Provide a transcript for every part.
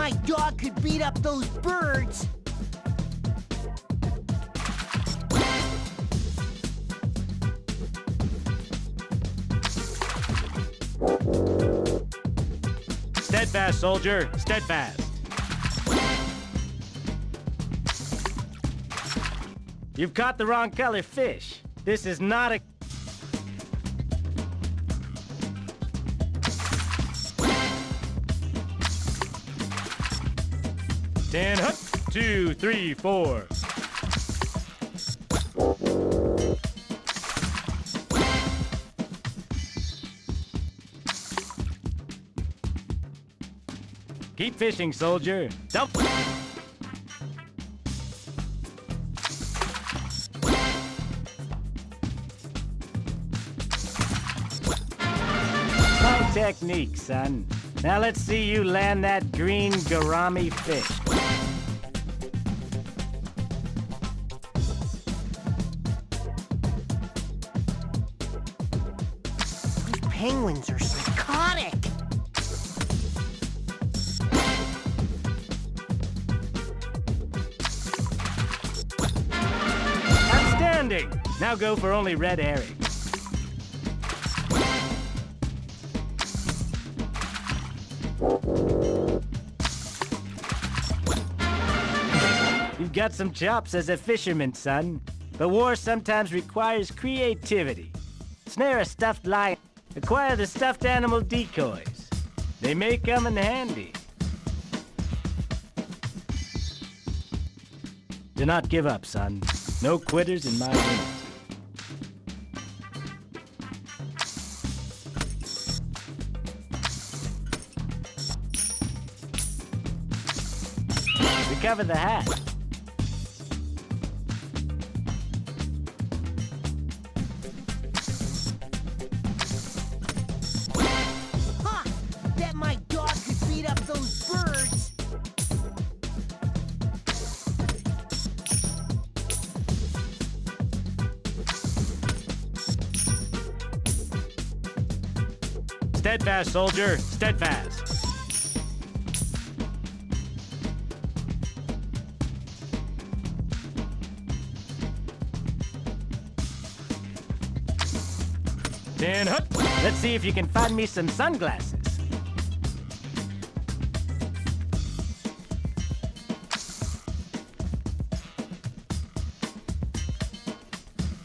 my dog could beat up those birds. Steadfast, soldier. Steadfast. You've caught the wrong color fish. This is not a... Ten, hook, two, three, four. Keep fishing, soldier. Dump. Technique, son. Now let's see you land that green gourami fish. Penguins are psychotic. Outstanding! Now go for only red herrings. You've got some chops as a fisherman, son. But war sometimes requires creativity. Snare a stuffed lion. Acquire the stuffed animal decoys. They may come in handy. Do not give up, son. No quitters in my unit. Recover the hat. Steadfast, soldier. Steadfast. Ten hook. Let's see if you can find me some sunglasses.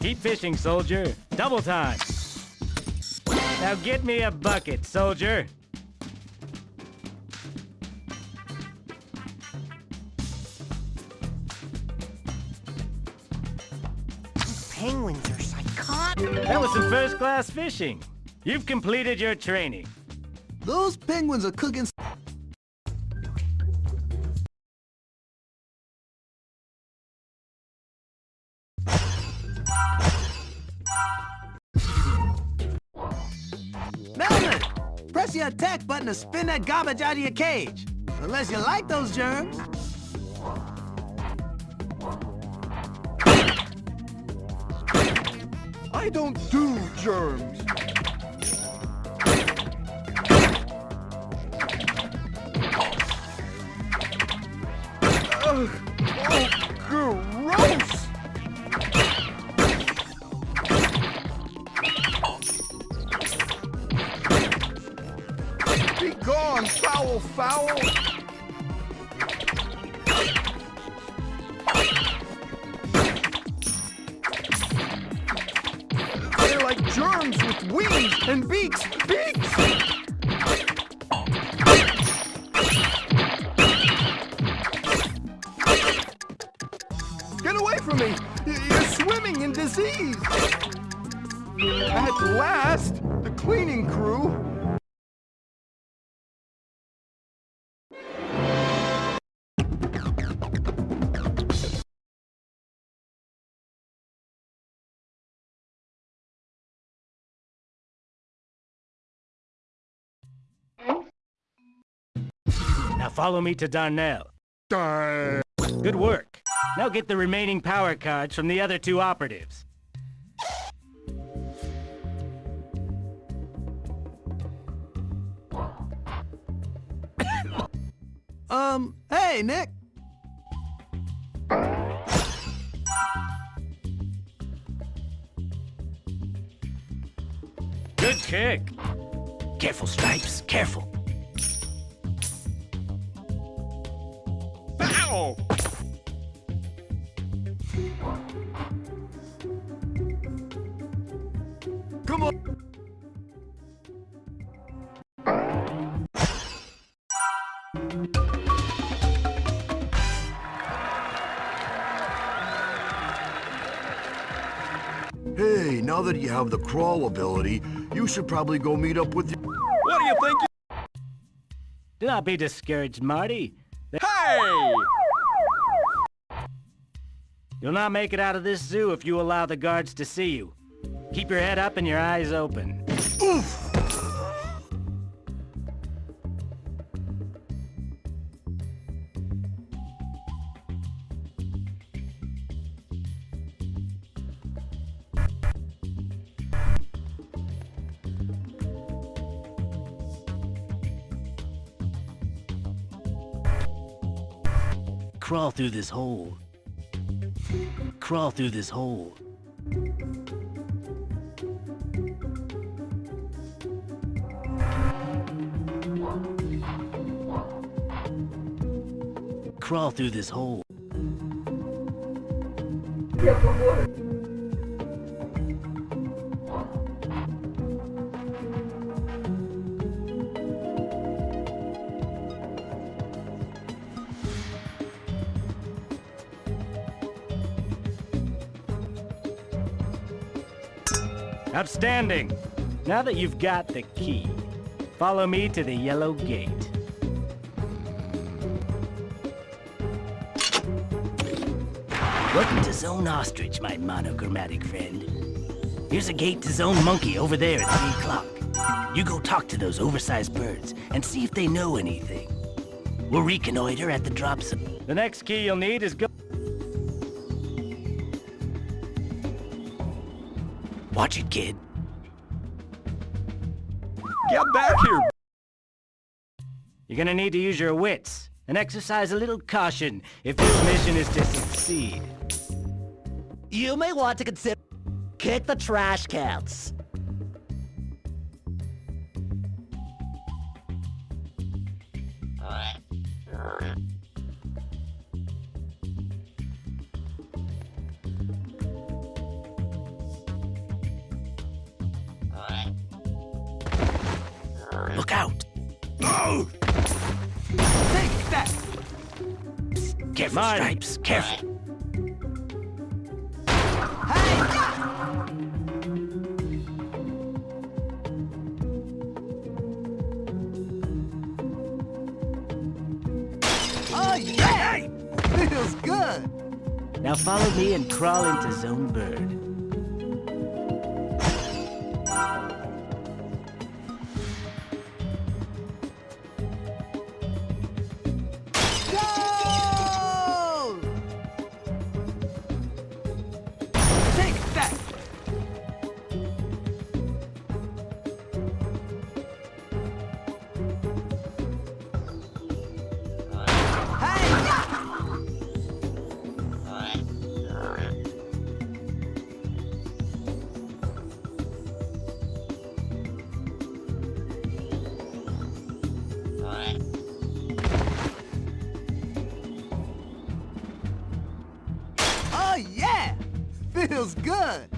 Keep fishing, soldier. Double time. Now get me a bucket, soldier. These penguins are psychotic. That was some first-class fishing. You've completed your training. Those penguins are cooking. Press the attack button to spin that garbage out of your cage. Unless you like those germs. I don't do germs. Gone, foul, foul! They're like germs with wings and beaks! Beaks! Get away from me! You're swimming in disease! At last, Now follow me to Darnell. Darn. Good work. Now get the remaining power cards from the other two operatives. Um, hey, Nick. Good kick. Careful, Stripes, careful. Ow! Come on. Hey, now that you have the crawl ability, you should probably go meet up with your... What do you think? Do not be discouraged, Marty. Hey! You'll not make it out of this zoo if you allow the guards to see you. Keep your head up and your eyes open. Oof! Crawl through this hole. Crawl through this hole. Crawl through this hole. Outstanding! Now that you've got the key, follow me to the yellow gate. Welcome to Zone Ostrich, my monochromatic friend. Here's a gate to Zone Monkey over there at 3 o'clock. You go talk to those oversized birds and see if they know anything. We'll reconnoiter at the drop zone. The next key you'll need is go... Watch it, kid. Get back here! You're gonna need to use your wits and exercise a little caution if this mission is to succeed. You may want to consider kick the trash cans. Careful, Stripes, careful. Hey! Oh, yeah! Feels good! Now follow me and crawl into Zone Bird. Feels good!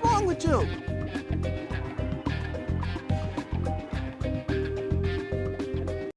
What's wrong with you?